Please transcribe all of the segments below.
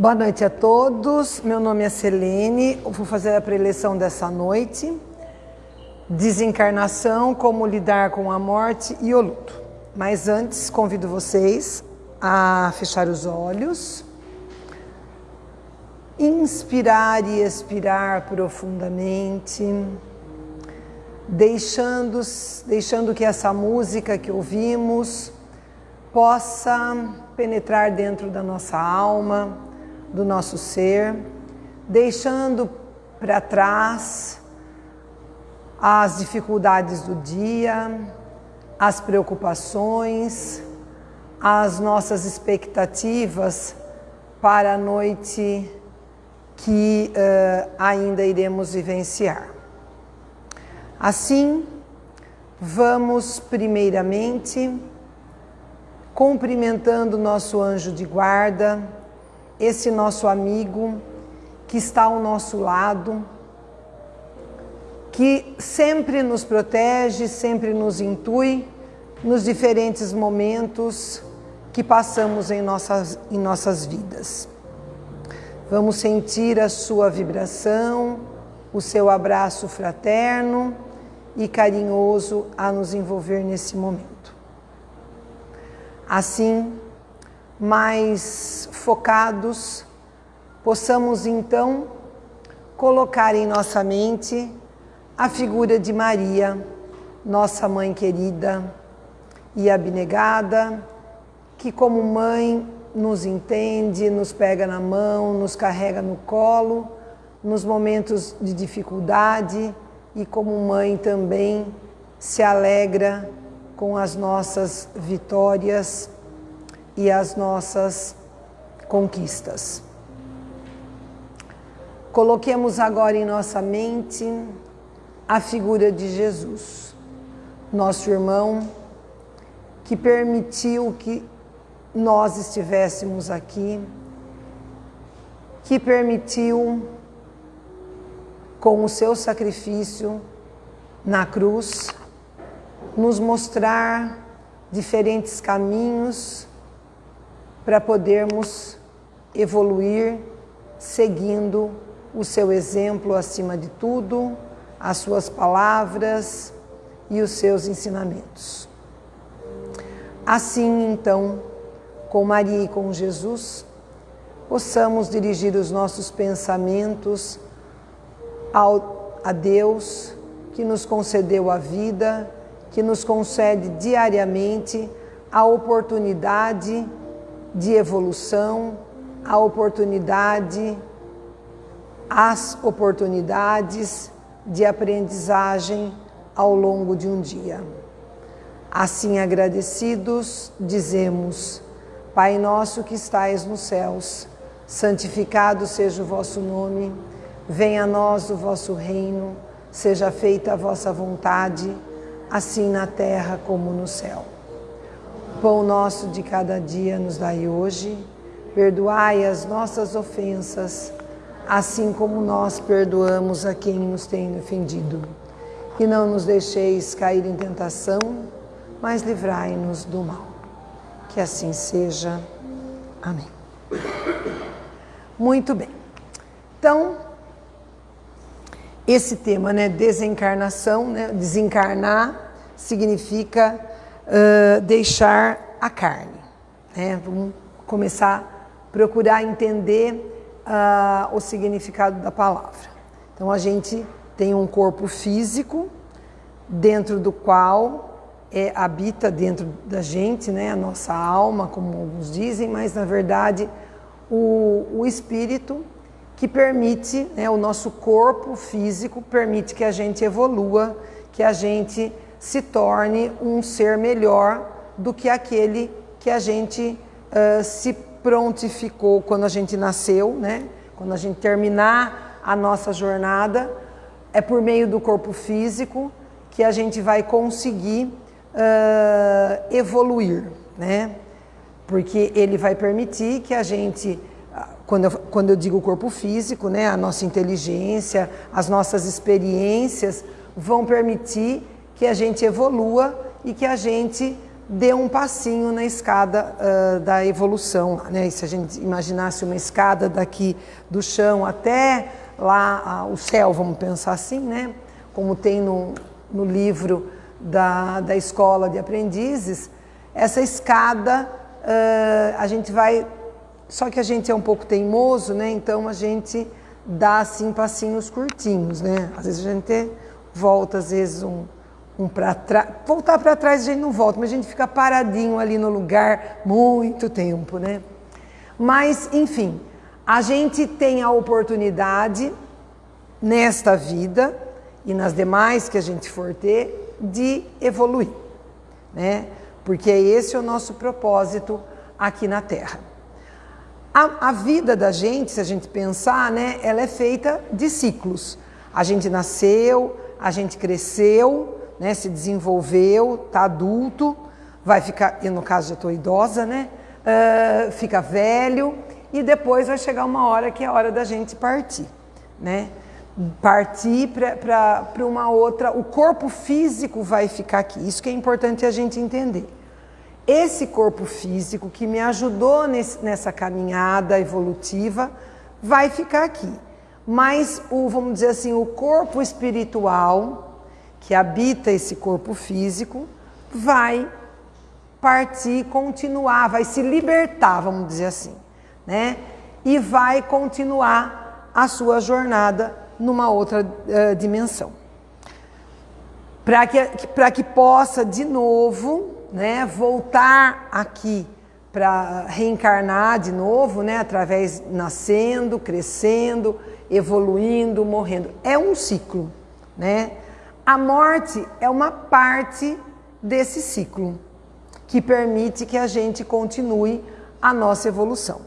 Boa noite a todos. Meu nome é Selene. Eu vou fazer a preleção dessa noite. Desencarnação, como lidar com a morte e o luto. Mas antes, convido vocês a fechar os olhos, inspirar e expirar profundamente, deixando, deixando que essa música que ouvimos possa penetrar dentro da nossa alma, do nosso ser, deixando para trás as dificuldades do dia, as preocupações, as nossas expectativas para a noite que uh, ainda iremos vivenciar. Assim, vamos primeiramente cumprimentando nosso anjo de guarda, esse nosso amigo que está ao nosso lado, que sempre nos protege, sempre nos intui nos diferentes momentos que passamos em nossas, em nossas vidas. Vamos sentir a sua vibração, o seu abraço fraterno e carinhoso a nos envolver nesse momento. Assim, mais focados, possamos então colocar em nossa mente a figura de Maria, nossa mãe querida e abnegada, que como mãe nos entende, nos pega na mão, nos carrega no colo, nos momentos de dificuldade e como mãe também se alegra com as nossas vitórias e as nossas conquistas. Coloquemos agora em nossa mente a figura de Jesus, nosso irmão, que permitiu que nós estivéssemos aqui, que permitiu, com o seu sacrifício na cruz, nos mostrar diferentes caminhos para podermos evoluir seguindo o seu exemplo acima de tudo, as suas palavras e os seus ensinamentos. Assim, então, com Maria e com Jesus, possamos dirigir os nossos pensamentos ao, a Deus que nos concedeu a vida, que nos concede diariamente a oportunidade de evolução, a oportunidade, as oportunidades de aprendizagem ao longo de um dia. Assim agradecidos, dizemos: Pai nosso que estais nos céus, santificado seja o vosso nome, venha a nós o vosso reino, seja feita a vossa vontade, assim na terra como no céu. Pão nosso de cada dia nos dai hoje, perdoai as nossas ofensas, assim como nós perdoamos a quem nos tem ofendido. E não nos deixeis cair em tentação, mas livrai-nos do mal. Que assim seja. Amém. Muito bem. Então, esse tema, né, desencarnação, né, desencarnar significa deixar a carne. Né? Vamos começar a procurar entender uh, o significado da palavra. Então, a gente tem um corpo físico dentro do qual é, habita dentro da gente, né, a nossa alma, como alguns dizem, mas na verdade o, o espírito que permite, né, o nosso corpo físico permite que a gente evolua, que a gente se torne um ser melhor do que aquele que a gente uh, se prontificou quando a gente nasceu, né? Quando a gente terminar a nossa jornada, é por meio do corpo físico que a gente vai conseguir uh, evoluir, né? Porque ele vai permitir que a gente quando eu, quando eu digo corpo físico, né, a nossa inteligência, as nossas experiências vão permitir que a gente evolua e que a gente dê um passinho na escada uh, da evolução. Né? Se a gente imaginasse uma escada daqui do chão até lá uh, o céu, vamos pensar assim, né? como tem no, no livro da, da escola de aprendizes, essa escada uh, a gente vai. Só que a gente é um pouco teimoso, né? Então a gente dá assim passinhos curtinhos, né? Às vezes a gente volta, às vezes um, um para trás. Voltar para trás a gente não volta, mas a gente fica paradinho ali no lugar muito tempo, né? Mas, enfim, a gente tem a oportunidade nesta vida e nas demais que a gente for ter de evoluir, né? Porque esse é o nosso propósito aqui na Terra. A, a, vida da gente, se a gente pensar, né, ela é feita de ciclos. A gente nasceu, a gente cresceu, né, se desenvolveu, está adulto, vai ficar, e no caso já estou idosa, né, uh, fica velho e depois vai chegar uma hora que é a hora da gente partir, né? Partir para uma outra, o corpo físico vai ficar aqui. Isso que é importante a gente entender esse corpo físico que me ajudou nesse, nessa caminhada evolutiva vai ficar aqui. Mas o, vamos dizer assim, o corpo espiritual que habita esse corpo físico vai partir, continuar, vai se libertar, vamos dizer assim, né? E vai continuar a sua jornada numa outra uh, dimensão. Para que, que possa de novo né, voltar aqui para reencarnar de novo, né, através nascendo, crescendo, evoluindo, morrendo. É um ciclo, né? A morte é uma parte desse ciclo que permite que a gente continue a nossa evolução.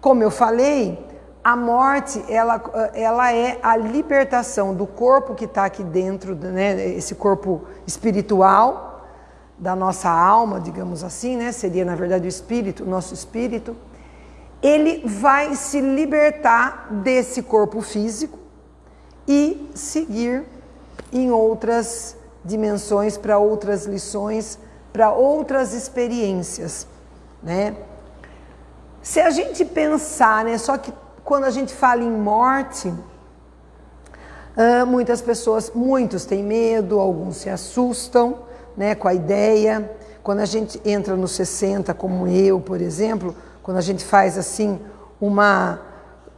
Como eu falei, a morte ela, ela é a libertação do corpo que está aqui dentro, né, esse corpo espiritual, da nossa alma, digamos assim, né? seria na verdade o espírito, o nosso espírito, ele vai se libertar desse corpo físico e seguir em outras dimensões, para outras lições, para outras experiências, né? Se a gente pensar, né, só que quando a gente fala em morte, uh, muitas pessoas, muitos têm medo, alguns se assustam, né, com a ideia. Quando a gente entra nos 60, como eu, por exemplo, quando a gente faz assim uma.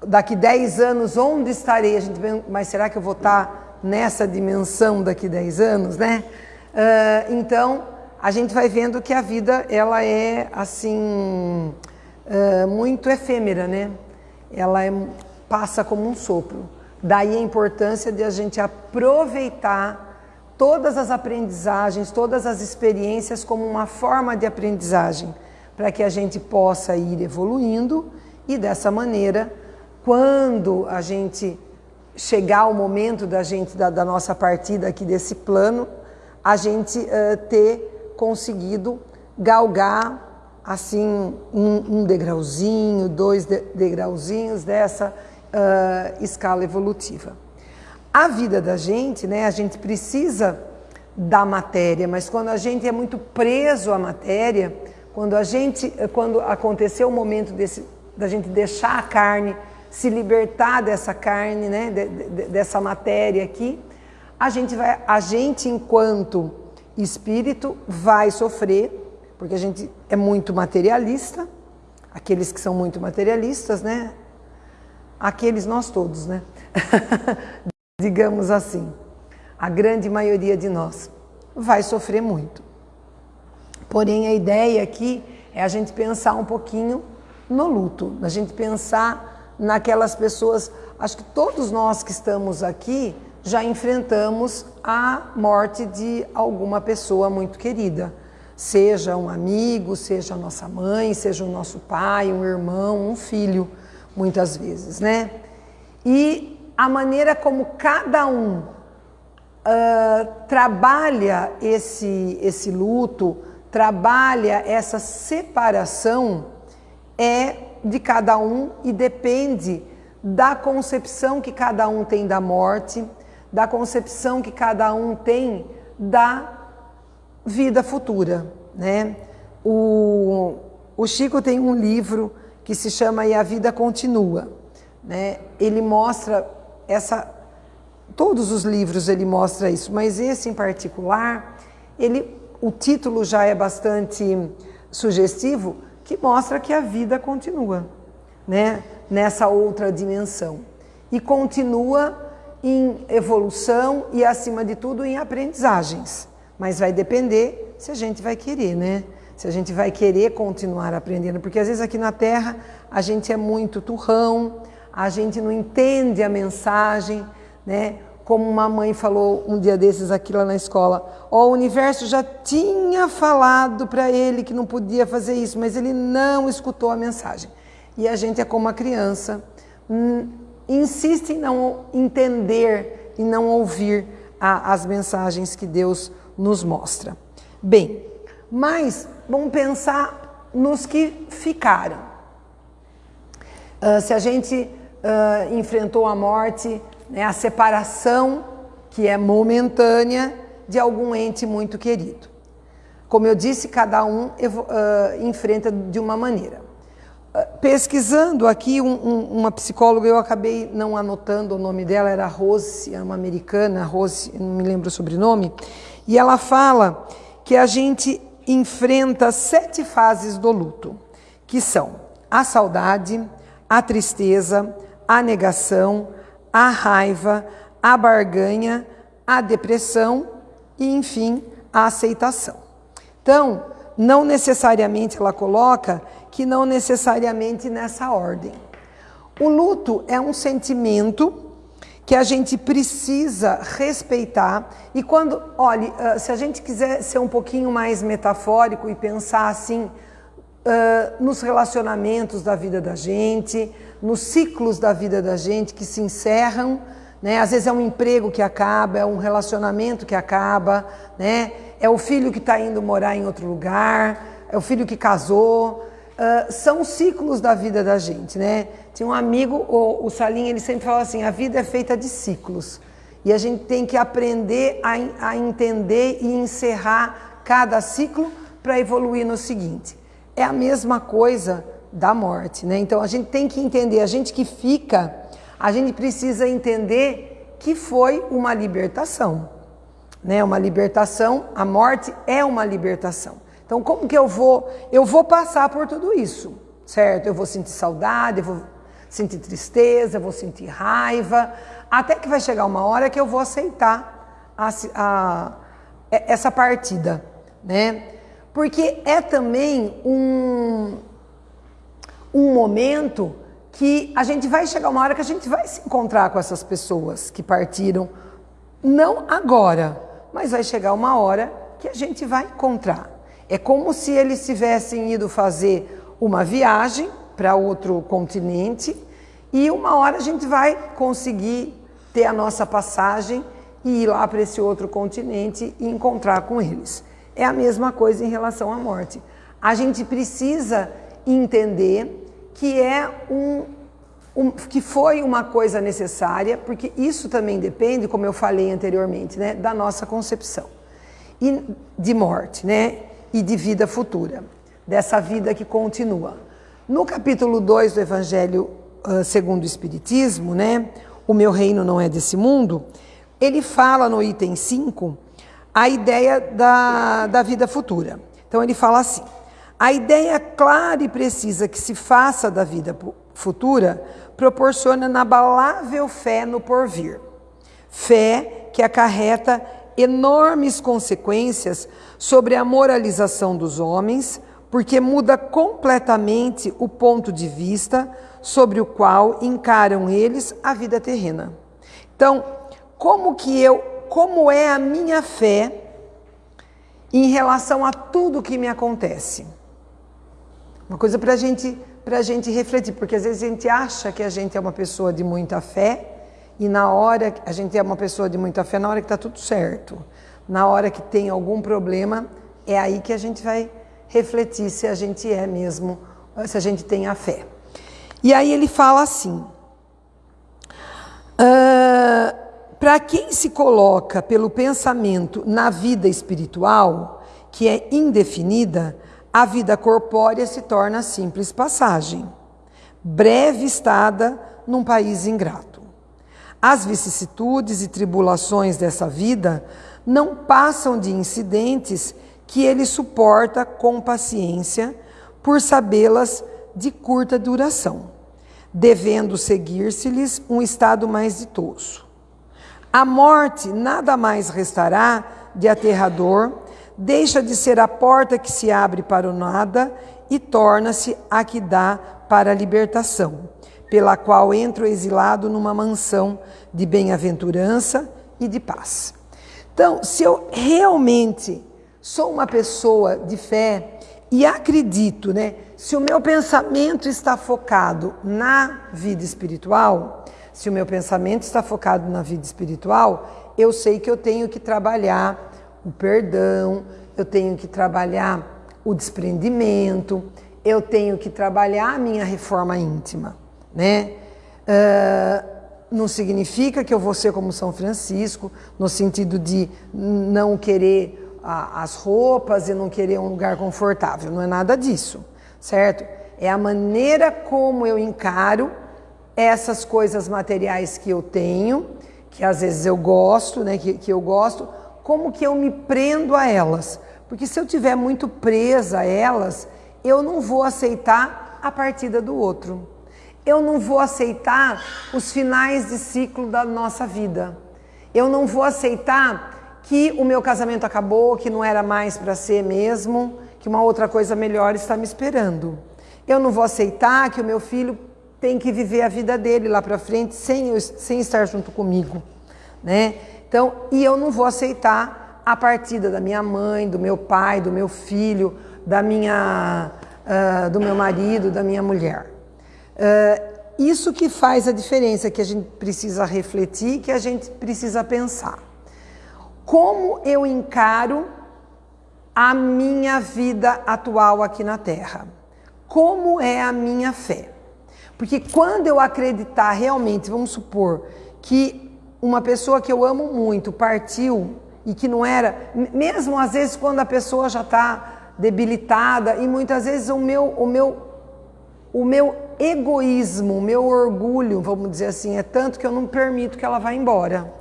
Daqui 10 anos, onde estarei? A gente mas será que eu vou estar nessa dimensão daqui 10 anos, né? Uh, então, a gente vai vendo que a vida ela é assim uh, muito efêmera, né? Ela é, passa como um sopro. Daí a importância de a gente aproveitar todas as aprendizagens, todas as experiências como uma forma de aprendizagem, para que a gente possa ir evoluindo e dessa maneira, quando a gente chegar o momento da gente da, da nossa partida aqui desse plano, a gente uh, ter conseguido galgar assim um, um degrauzinho, dois de, degrauzinhos dessa uh, escala evolutiva. A vida da gente, né, a gente precisa da matéria, mas quando a gente é muito preso à matéria, quando a gente, quando aconteceu o momento desse, da gente deixar a carne, se libertar dessa carne, né, de, de, dessa matéria aqui, a gente vai, a gente enquanto espírito vai sofrer, porque a gente é muito materialista, aqueles que são muito materialistas, né? Aqueles nós todos, né? digamos assim, a grande maioria de nós vai sofrer muito. Porém, a ideia aqui é a gente pensar um pouquinho no luto, a gente pensar naquelas pessoas. Acho que todos nós que estamos aqui já enfrentamos a morte de alguma pessoa muito querida, seja um amigo, seja nossa mãe, seja o nosso pai, um irmão, um filho, muitas vezes, né? E a maneira como cada um uh, trabalha esse, esse luto, trabalha essa separação, é de cada um e depende da concepção que cada um tem da morte, da concepção que cada um tem da vida futura. né? O, o Chico tem um livro que se chama E a Vida Continua. Né? Ele mostra essa. Todos os livros ele mostra isso, mas esse em particular, ele, o título já é bastante sugestivo, que mostra que a vida continua, né? Nessa outra dimensão. E continua em evolução e, acima de tudo, em aprendizagens. Mas vai depender se a gente vai querer, né? Se a gente vai querer continuar aprendendo, porque às vezes aqui na Terra a gente é muito turrão, a gente não entende a mensagem, né? Como uma mãe falou um dia desses aqui lá na escola, ó, o universo já tinha falado para ele que não podia fazer isso, mas ele não escutou a mensagem. E a gente é como uma criança, hum, insiste em não entender e não ouvir a, as mensagens que Deus nos mostra. Bem, mas vamos pensar nos que ficaram. Uh, se a gente uh, enfrentou a morte, né, a separação, que é momentânea, de algum ente muito querido. Como eu disse, cada um uh, enfrenta de uma maneira. Pesquisando aqui, um, um, uma psicóloga, eu acabei não anotando o nome dela, era Rose, é uma americana, Rose, não me lembro o sobrenome, e ela fala que a gente enfrenta sete fases do luto, que são a saudade, a tristeza, a negação, a raiva, a barganha, a depressão e, enfim, a aceitação. Então, não necessariamente ela coloca que não necessariamente nessa ordem. O luto é um sentimento que a gente precisa respeitar e quando, olhe, ah, se a gente quiser ser um pouquinho mais metafórico e pensar assim uh, nos relacionamentos da vida da gente, nos ciclos da vida da gente que se encerram, né? Às vezes é um emprego que acaba, é um relacionamento que acaba, né? É o filho que está indo morar em outro lugar, é o filho que casou, Uh, são ciclos da vida da gente, né? Tinha um amigo, o, o Salim, ele sempre fala assim: a vida é feita de ciclos. E a gente tem que aprender a, a entender e encerrar cada ciclo para evoluir no seguinte. É a mesma coisa da morte, né? Então a gente tem que entender, a gente que fica, a gente precisa entender que foi uma libertação, né? Uma libertação, a morte é uma libertação. Então, como que eu vou? Eu vou passar por tudo isso, certo? Eu vou sentir saudade, eu vou sentir tristeza, eu vou sentir raiva, até que vai chegar uma hora que eu vou aceitar a, a, essa partida, né? Porque é também um, um momento que a gente vai chegar uma hora que a gente vai se encontrar com essas pessoas que partiram, não agora, mas vai chegar uma hora que a gente vai encontrar. É como se eles tivessem ido fazer uma viagem para outro continente e uma hora a gente vai conseguir ter a nossa passagem e ir lá para esse outro continente e encontrar com eles. É a mesma coisa em relação à morte. A gente precisa entender que é um, um, que foi uma coisa necessária, porque isso também depende, como eu falei anteriormente, né, da nossa concepção e de morte, né? e de vida futura, dessa vida que continua. No capítulo 2 do Evangelho uh, segundo o Espiritismo, né, o meu reino não é desse mundo, ele fala no item 5 a ideia da, da vida futura. Então ele fala assim: a ideia clara e precisa que se faça da vida futura proporciona inabalável fé no porvir. Fé que acarreta enormes consequências sobre a moralização dos homens, porque muda completamente o ponto de vista sobre o qual encaram eles a vida terrena. Então, como que eu, como é a minha fé em relação a tudo que me acontece? Uma coisa para gente, a gente refletir, porque às vezes a gente acha que a gente é uma pessoa de muita fé, e na hora a gente é uma pessoa de muita fé, na hora que está tudo certo, na hora que tem algum problema, é aí que a gente vai refletir se a gente é mesmo, se a gente tem a fé. E aí ele fala assim: uh, para quem se coloca pelo pensamento na vida espiritual que é indefinida, a vida corpórea se torna simples passagem, breve estada num país ingrato. As vicissitudes e tribulações dessa vida não passam de incidentes que ele suporta com paciência, por sabê-las de curta duração, devendo seguir-se-lhes um estado mais ditoso. A morte nada mais restará de aterrador, deixa de ser a porta que se abre para o nada e torna-se a que dá para a libertação, pela qual entra o exilado numa mansão de bem-aventurança e de paz. Então, se eu realmente sou uma pessoa de fé e acredito, né? Se o meu pensamento está focado na vida espiritual, se o meu pensamento está focado na vida espiritual, eu sei que eu tenho que trabalhar o perdão, eu tenho que trabalhar o desprendimento, eu tenho que trabalhar a minha reforma íntima, né? Uh, não significa que eu vou ser como São Francisco, no sentido de não querer a, as roupas e não querer um lugar confortável. Não é nada disso, certo? É a maneira como eu encaro essas coisas materiais que eu tenho, que às vezes eu gosto, né? Que, que eu gosto, como que eu me prendo a elas. Porque se eu tiver muito presa a elas, eu não vou aceitar a partida do outro. Eu não vou aceitar os finais de ciclo da nossa vida. Eu não vou aceitar que o meu casamento acabou, que não era mais para ser mesmo, que uma outra coisa melhor está me esperando. Eu não vou aceitar que o meu filho tem que viver a vida dele lá para frente sem, eu, sem estar junto comigo, né? Então, e eu não vou aceitar a partida da minha mãe, do meu pai, do meu filho, da minha, uh, do meu marido, da minha mulher. Uh, isso que faz a diferença, que a gente precisa refletir, que a gente precisa pensar. Como eu encaro a minha vida atual aqui na Terra? Como é a minha fé? Porque quando eu acreditar realmente, vamos supor, que uma pessoa que eu amo muito partiu e que não era, mesmo às vezes quando a pessoa já está debilitada, e muitas vezes o meu, o meu, o meu egoísmo, o meu orgulho, vamos dizer assim, é tanto que eu não permito que ela vá embora.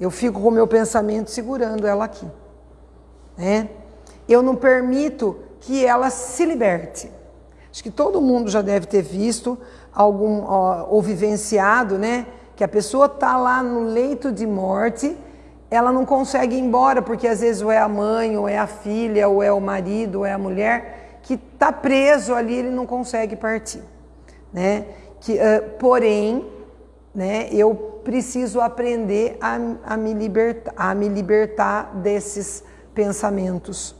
Eu fico com o meu pensamento segurando ela aqui. Né? Eu não permito que ela se liberte. Acho que todo mundo já deve ter visto algum ou vivenciado, né? Que a pessoa está lá no leito de morte, ela não consegue ir embora, porque às vezes ou é a mãe, ou é a filha, ou é o marido, ou é a mulher, que está preso ali, ele não consegue partir né? Que, uh, porém, né, eu preciso aprender a, a, me libertar, a me libertar desses pensamentos.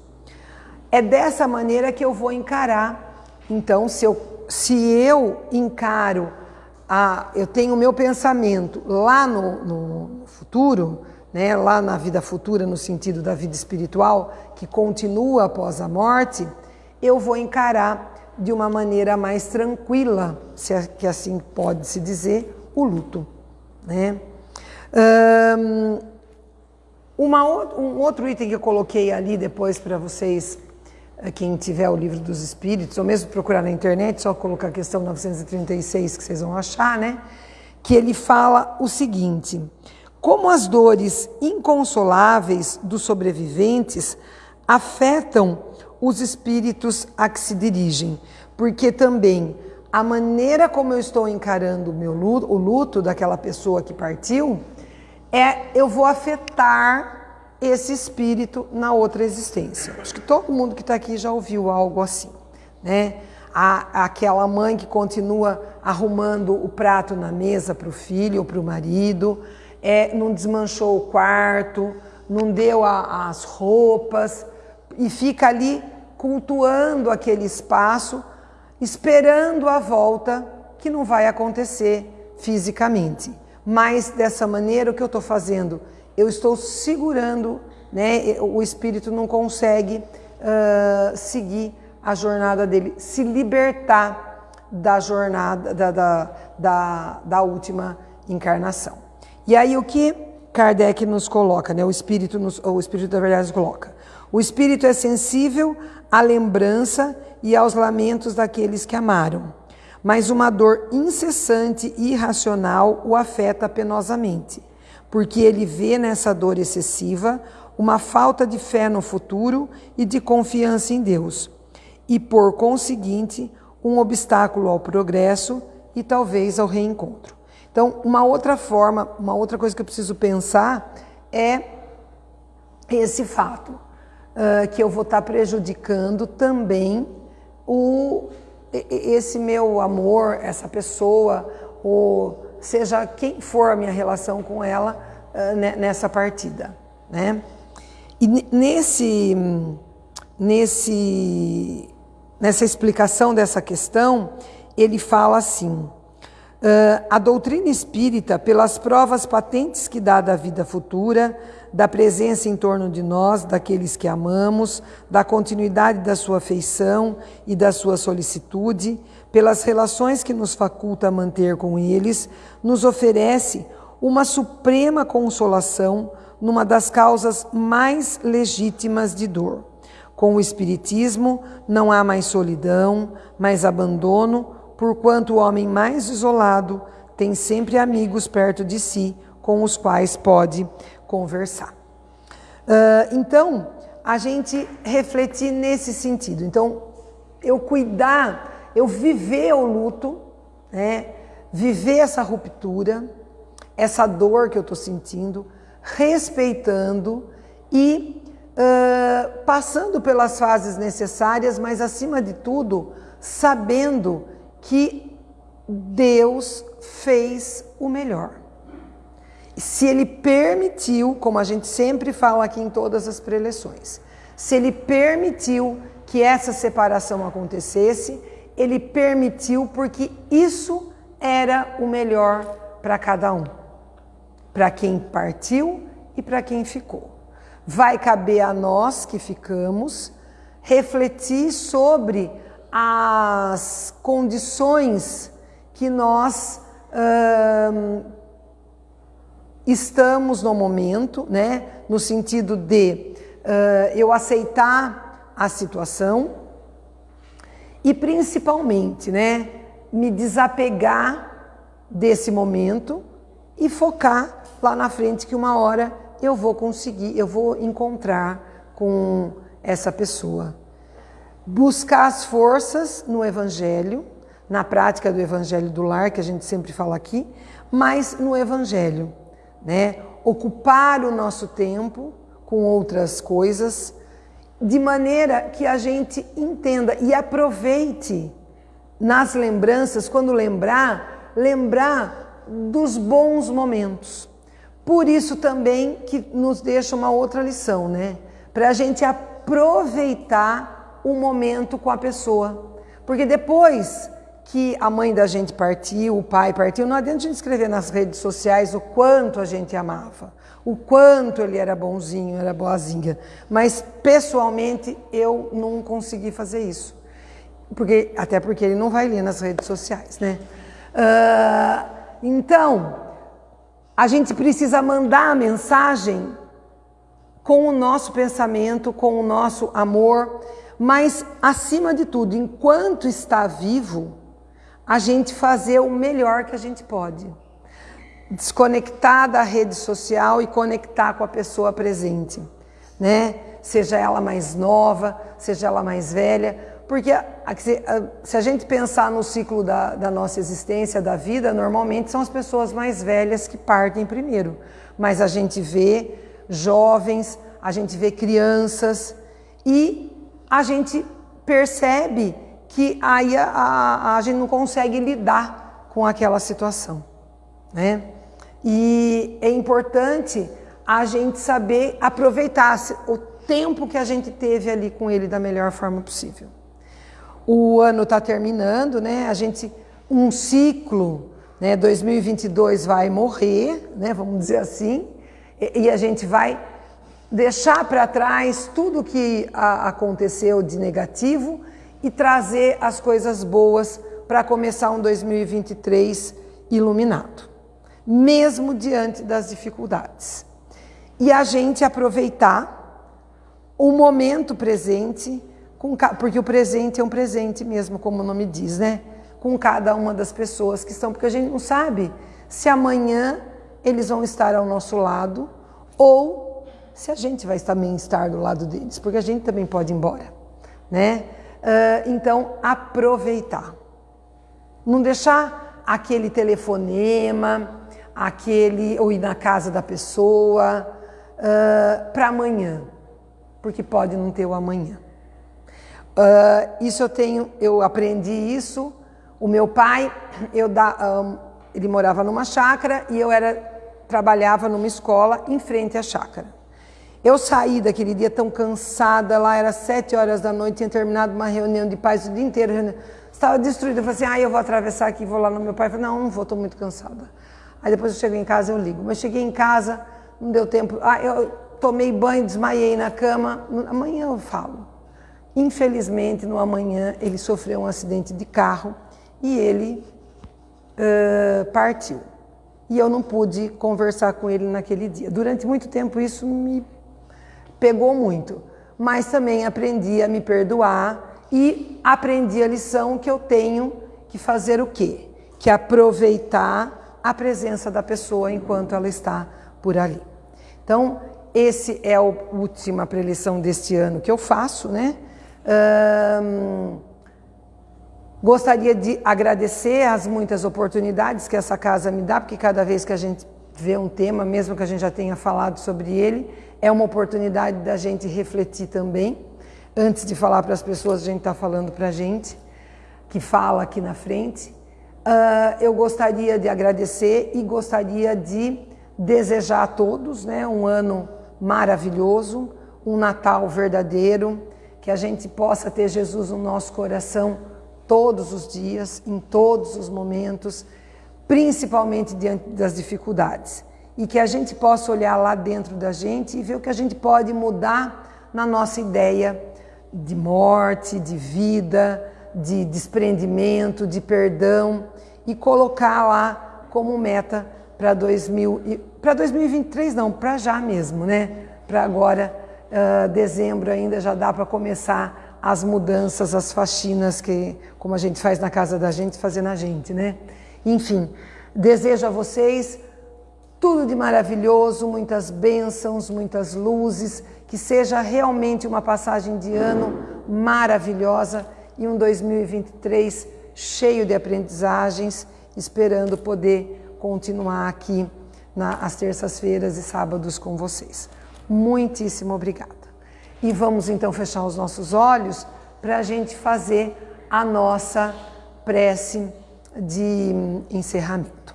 É dessa maneira que eu vou encarar. Então, se eu, se eu encaro, a, eu tenho o meu pensamento lá no, no futuro, né, lá na vida futura, no sentido da vida espiritual, que continua após a morte, eu vou encarar de uma maneira mais tranquila, se é que assim pode se dizer, o luto. Né? Um, uma, um outro item que eu coloquei ali depois para vocês, quem tiver o livro dos Espíritos, ou mesmo procurar na internet, só colocar a questão 936 que vocês vão achar, né? Que ele fala o seguinte: como as dores inconsoláveis dos sobreviventes afetam os espíritos a que se dirigem, porque também a maneira como eu estou encarando o meu luto, o luto daquela pessoa que partiu, é eu vou afetar esse espírito na outra existência. Acho que todo mundo que está aqui já ouviu algo assim, né? A, aquela mãe que continua arrumando o prato na mesa para o filho ou para o marido, é, não desmanchou o quarto, não deu a, as roupas, e fica ali cultuando aquele espaço, esperando a volta que não vai acontecer fisicamente. Mas dessa maneira, o que eu estou fazendo? Eu estou segurando, né? o espírito não consegue uh, seguir a jornada dele, se libertar da jornada, da, da, da, da última encarnação. E aí o que Kardec nos coloca, né? o, espírito nos, o Espírito da Verdade nos coloca? O espírito é sensível à lembrança e aos lamentos daqueles que amaram, mas uma dor incessante e irracional o afeta penosamente, porque ele vê nessa dor excessiva uma falta de fé no futuro e de confiança em Deus, e por conseguinte, um obstáculo ao progresso e talvez ao reencontro. Então, uma outra forma, uma outra coisa que eu preciso pensar é esse fato, uh, que eu vou estar prejudicando também o, esse meu amor, essa pessoa, ou seja quem for a minha relação com ela uh, nessa partida, né? E nesse, nesse, nessa explicação dessa questão, ele fala assim: Uh, a doutrina espírita, pelas provas patentes que dá da vida futura, da presença em torno de nós, daqueles que amamos, da continuidade da sua afeição e da sua solicitude, pelas relações que nos faculta manter com eles, nos oferece uma suprema consolação numa das causas mais legítimas de dor. Com o Espiritismo não há mais solidão, mais abandono, porquanto o homem mais isolado tem sempre amigos perto de si com os quais pode conversar. Uh, então, a gente refletir nesse sentido. Então, eu cuidar, eu viver o luto, né? viver essa ruptura, essa dor que eu estou sentindo, respeitando e uh, passando pelas fases necessárias, mas acima de tudo, sabendo que Deus fez o melhor. Se Ele permitiu, como a gente sempre fala aqui em todas as preleções, se Ele permitiu que essa separação acontecesse, Ele permitiu porque isso era o melhor para cada um, para quem partiu e para quem ficou. Vai caber a nós que ficamos refletir sobre as condições que nós hum, estamos no momento, né? no sentido de uh, eu aceitar a situação e principalmente né, me desapegar desse momento e focar lá na frente que uma hora eu vou conseguir, eu vou encontrar com essa pessoa buscar as forças no Evangelho, na prática do Evangelho do lar, que a gente sempre fala aqui, mas no Evangelho, né? Ocupar o nosso tempo com outras coisas, de maneira que a gente entenda e aproveite nas lembranças, quando lembrar, lembrar dos bons momentos. Por isso também que nos deixa uma outra lição, né? Para a gente aproveitar o momento com a pessoa. Porque depois que a mãe da gente partiu, o pai partiu, não adianta a gente escrever nas redes sociais o quanto a gente amava, o quanto ele era bonzinho, era boazinha. Mas pessoalmente eu não consegui fazer isso. Porque, até porque ele não vai ler nas redes sociais, né? Uh, então, a gente precisa mandar a mensagem com o nosso pensamento, com o nosso amor mas, acima de tudo, enquanto está vivo, a gente fazer o melhor que a gente pode. Desconectar da rede social e conectar com a pessoa presente, né? Seja ela mais nova, seja ela mais velha, porque se a gente pensar no ciclo da, da nossa existência, da vida, normalmente são as pessoas mais velhas que partem primeiro. Mas a gente vê jovens, a gente vê crianças e a gente percebe que aí a, a, a gente não consegue lidar com aquela situação. Né? E é importante a gente saber aproveitar o tempo que a gente teve ali com ele da melhor forma possível. O ano está terminando, né? A gente um ciclo, né? 2022 vai morrer, né? Vamos dizer assim, e, e a gente vai deixar para trás tudo que aconteceu de negativo e trazer as coisas boas para começar um 2023 iluminado, mesmo diante das dificuldades. E a gente aproveitar o momento presente, com, porque o presente é um presente mesmo, como o nome diz, né? Com cada uma das pessoas que estão, porque a gente não sabe se amanhã eles vão estar ao nosso lado ou se a gente vai também estar do lado deles, porque a gente também pode ir embora, né? Uh, então, aproveitar. Não deixar aquele telefonema, aquele ou ir na casa da pessoa uh, para amanhã, porque pode não ter o amanhã. Uh, isso eu tenho, eu aprendi isso. O meu pai, eu da, um, ele morava numa chácara e eu era trabalhava numa escola em frente à chácara. Eu saí daquele dia tão cansada, lá era sete horas da noite, tinha terminado uma reunião de pais o dia inteiro, estava destruída. Eu falei assim, ah, eu vou atravessar aqui, vou lá no meu pai. Eu falei, não, não vou, estou muito cansada. Aí depois eu chego em casa, eu ligo. Mas cheguei em casa, não deu tempo. Ah, eu tomei banho, desmaiei na cama. Amanhã eu falo. Infelizmente, no amanhã, ele sofreu um acidente de carro e ele uh, partiu. E eu não pude conversar com ele naquele dia. Durante muito tempo isso me pegou muito. Mas também aprendi a me perdoar e aprendi a lição que eu tenho que fazer o quê? Que aproveitar a presença da pessoa enquanto ela está por ali. Então, esse é a última preleção deste ano que eu faço, né? gostaria de agradecer as muitas oportunidades que essa casa me dá, porque cada vez que a gente vê um tema, mesmo que a gente já tenha falado sobre ele, é uma oportunidade da gente refletir também. Antes de falar para as pessoas, a gente está falando para a gente, que fala aqui na frente. Uh, eu gostaria de agradecer e gostaria de desejar a todos né, um ano maravilhoso, um Natal verdadeiro, que a gente possa ter Jesus no nosso coração todos os dias, em todos os momentos, principalmente diante das dificuldades. E que a gente possa olhar lá dentro da gente e ver o que a gente pode mudar na nossa ideia de morte, de vida, de desprendimento, de perdão e colocar lá como meta para 2023 não, para já mesmo, né? Para agora, uh, dezembro ainda já dá para começar as mudanças, as faxinas que, como a gente faz na casa da gente, fazer na gente, né? Enfim, desejo a vocês tudo de maravilhoso, muitas bênçãos, muitas luzes, que seja realmente uma passagem de ano maravilhosa e um 2023 cheio de aprendizagens, esperando poder continuar aqui nas terças-feiras e sábados com vocês. Muitíssimo obrigada. E vamos então fechar os nossos olhos para a gente fazer a nossa prece de encerramento.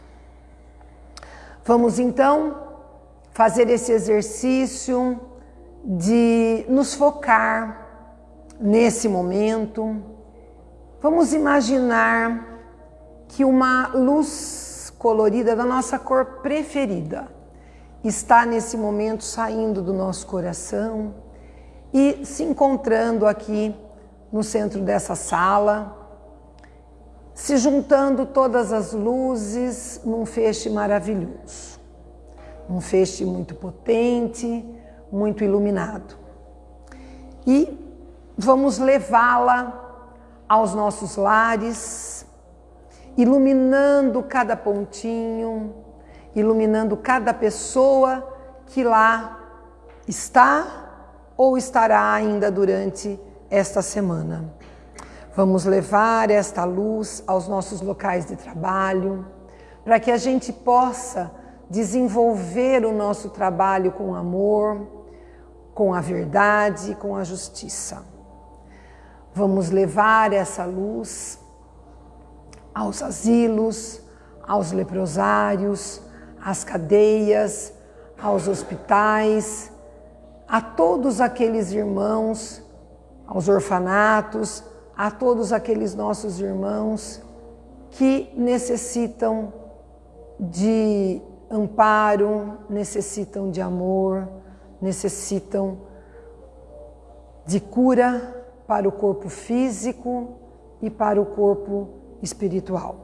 Vamos então fazer esse exercício de nos focar nesse momento Vamos imaginar que uma luz colorida da nossa cor preferida está nesse momento saindo do nosso coração e se encontrando aqui no centro dessa sala, se juntando todas as luzes num feixe maravilhoso. Um feixe muito potente, muito iluminado. E vamos levá-la aos nossos lares, iluminando cada pontinho, iluminando cada pessoa que lá está ou estará ainda durante esta semana. Vamos levar esta luz aos nossos locais de trabalho, para que a gente possa desenvolver o nosso trabalho com amor, com a verdade, com a justiça. Vamos levar essa luz aos asilos, aos leprosários, às cadeias, aos hospitais, a todos aqueles irmãos, aos orfanatos, a todos aqueles nossos irmãos que necessitam de amparo, necessitam de amor, necessitam de cura para o corpo físico e para o corpo espiritual.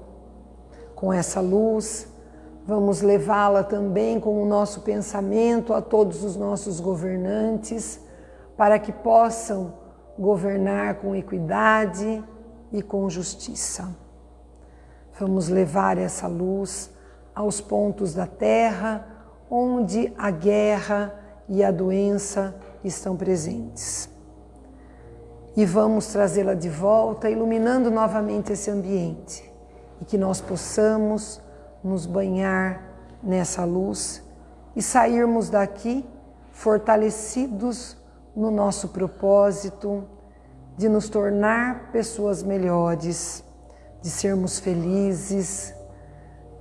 Com essa luz, vamos levá-la também com o nosso pensamento a todos os nossos governantes, para que possam governar com equidade e com justiça. Vamos levar essa luz aos pontos da terra onde a guerra e a doença estão presentes. E vamos trazê-la de volta, iluminando novamente esse ambiente e que nós possamos nos banhar nessa luz e sairmos daqui fortalecidos no nosso propósito de nos tornar pessoas melhores, de sermos felizes,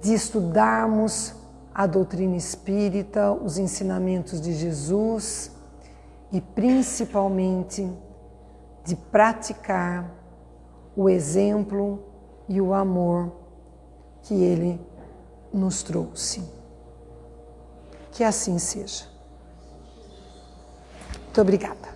de estudarmos a doutrina espírita, os ensinamentos de Jesus e principalmente de praticar o exemplo e o amor que ele nos trouxe. Que assim seja. Muito obrigada.